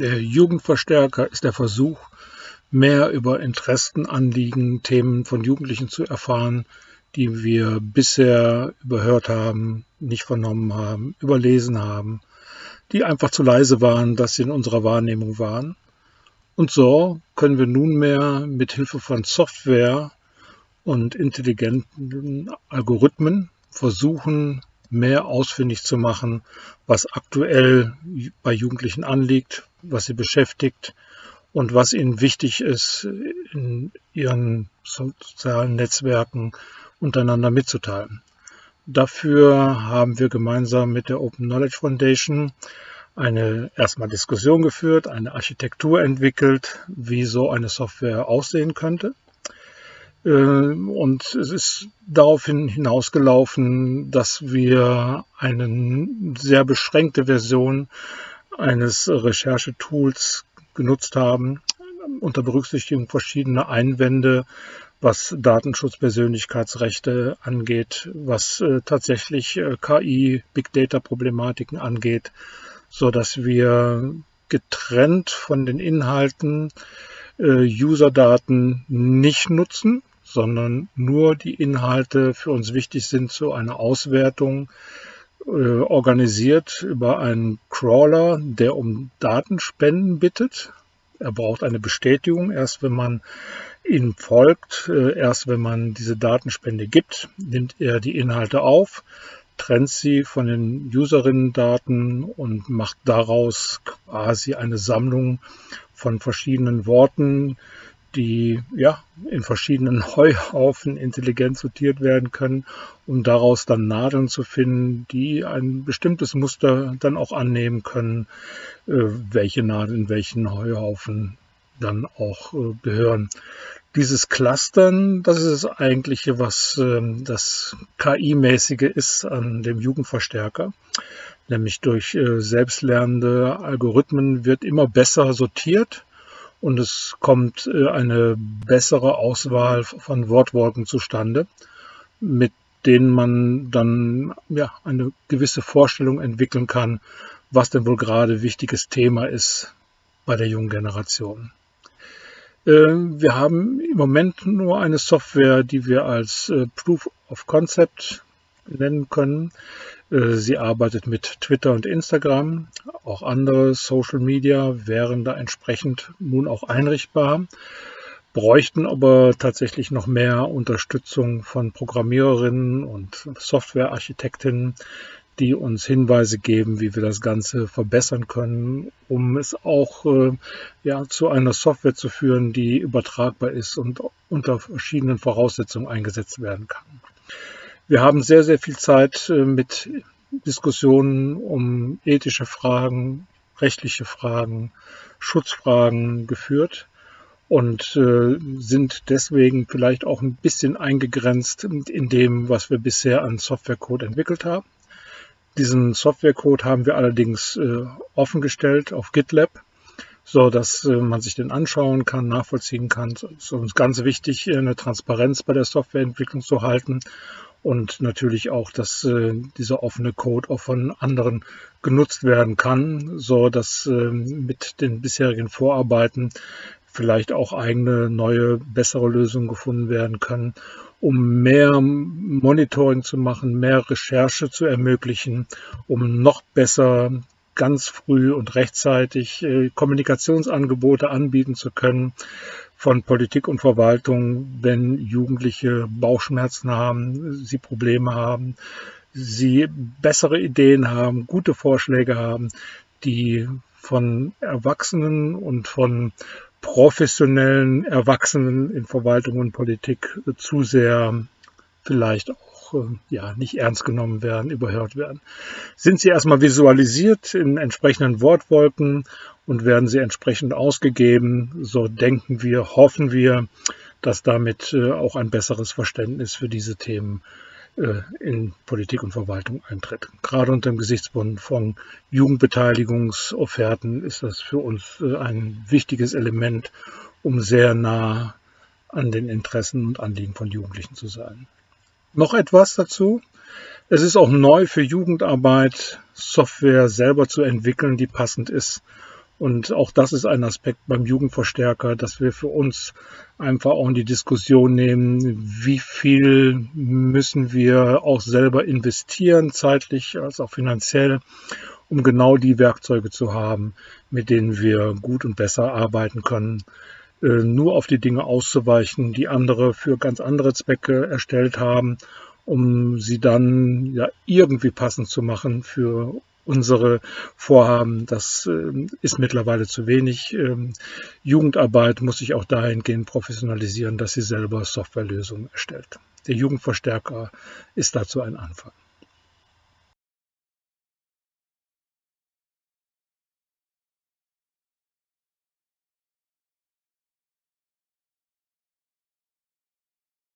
Der Jugendverstärker ist der Versuch, mehr über Interessen, Anliegen, Themen von Jugendlichen zu erfahren, die wir bisher überhört haben, nicht vernommen haben, überlesen haben, die einfach zu leise waren, dass sie in unserer Wahrnehmung waren. Und so können wir nunmehr mit Hilfe von Software und intelligenten Algorithmen versuchen, mehr ausfindig zu machen, was aktuell bei Jugendlichen anliegt, was sie beschäftigt und was ihnen wichtig ist, in ihren sozialen Netzwerken untereinander mitzuteilen. Dafür haben wir gemeinsam mit der Open Knowledge Foundation eine erstmal Diskussion geführt, eine Architektur entwickelt, wie so eine Software aussehen könnte. Äh, und es ist daraufhin hinausgelaufen, dass wir eine sehr beschränkte Version eines Recherchetools genutzt haben, unter Berücksichtigung verschiedener Einwände, was Datenschutz, Persönlichkeitsrechte angeht, was äh, tatsächlich äh, KI, Big Data Problematiken angeht, so dass wir getrennt von den Inhalten äh, User-Daten nicht nutzen, sondern nur die Inhalte für uns wichtig sind zu einer Auswertung, organisiert über einen Crawler, der um Datenspenden bittet. Er braucht eine Bestätigung, erst wenn man ihm folgt, äh, erst wenn man diese Datenspende gibt, nimmt er die Inhalte auf, trennt sie von den Userinnen-Daten und macht daraus quasi eine Sammlung von verschiedenen Worten, die ja in verschiedenen Heuhaufen intelligent sortiert werden können, um daraus dann Nadeln zu finden, die ein bestimmtes Muster dann auch annehmen können, äh, welche Nadeln in welchen Heuhaufen dann auch äh, gehören. Dieses Clustern, das ist das eigentliche, was ähm, das KI-mäßige ist an dem Jugendverstärker. Nämlich durch äh, selbstlernende Algorithmen wird immer besser sortiert und es kommt äh, eine bessere Auswahl von Wortwolken zustande, mit denen man dann ja, eine gewisse Vorstellung entwickeln kann, was denn wohl gerade wichtiges Thema ist bei der jungen Generation. Äh, wir haben im Moment nur eine Software, die wir als äh, Proof of Concept nennen können. Äh, sie arbeitet mit Twitter und Instagram. Auch andere Social Media wären da entsprechend nun auch einrichtbar, bräuchten aber tatsächlich noch mehr Unterstützung von Programmiererinnen und Softwarearchitektinnen, die uns Hinweise geben, wie wir das Ganze verbessern können, um es auch äh, ja, zu einer Software zu führen, die übertragbar ist und unter verschiedenen Voraussetzungen eingesetzt werden kann. Wir haben sehr, sehr viel Zeit äh, mit Diskussionen um ethische Fragen, rechtliche Fragen, Schutzfragen geführt und äh, sind deswegen vielleicht auch ein bisschen eingegrenzt in dem, was wir bisher an Softwarecode entwickelt haben. Diesen Softwarecode haben wir allerdings äh, offengestellt auf GitLab, so dass man sich den anschauen kann, nachvollziehen kann. Es ist uns ganz wichtig, eine Transparenz bei der Softwareentwicklung zu halten und natürlich auch, dass äh, dieser offene Code auch von anderen genutzt werden kann, so dass äh, mit den bisherigen Vorarbeiten vielleicht auch eigene, neue, bessere Lösungen gefunden werden können, um mehr Monitoring zu machen, mehr Recherche zu ermöglichen, um noch besser ganz früh und rechtzeitig äh, Kommunikationsangebote anbieten zu können, von Politik und Verwaltung, wenn Jugendliche Bauchschmerzen haben, sie Probleme haben, sie bessere Ideen haben, gute Vorschläge haben, die von Erwachsenen und von professionellen Erwachsenen in Verwaltung und Politik zu sehr vielleicht auch äh, ja, nicht ernst genommen werden, überhört werden. Sind sie erstmal visualisiert in entsprechenden Wortwolken und werden sie entsprechend ausgegeben. So denken wir, hoffen wir, dass damit äh, auch ein besseres Verständnis für diese Themen äh, in Politik und Verwaltung eintritt. Gerade unter dem Gesichtspunkt von Jugendbeteiligungsofferten ist das für uns äh, ein wichtiges Element, um sehr nah an den Interessen und Anliegen von Jugendlichen zu sein. Noch etwas dazu. Es ist auch neu für Jugendarbeit, Software selber zu entwickeln, die passend ist Und auch das ist ein Aspekt beim Jugendverstärker, dass wir für uns einfach auch in die Diskussion nehmen, wie viel müssen wir auch selber investieren, zeitlich als auch finanziell, um genau die Werkzeuge zu haben, mit denen wir gut und besser arbeiten können. Äh, nur auf die Dinge auszuweichen, die andere für ganz andere Zwecke erstellt haben, um sie dann ja irgendwie passend zu machen für unsere Vorhaben. Das äh, ist mittlerweile zu wenig. Ähm, Jugendarbeit muss sich auch dahingehend professionalisieren, dass sie selber Softwarelösungen erstellt. Der Jugendverstärker ist dazu ein Anfang.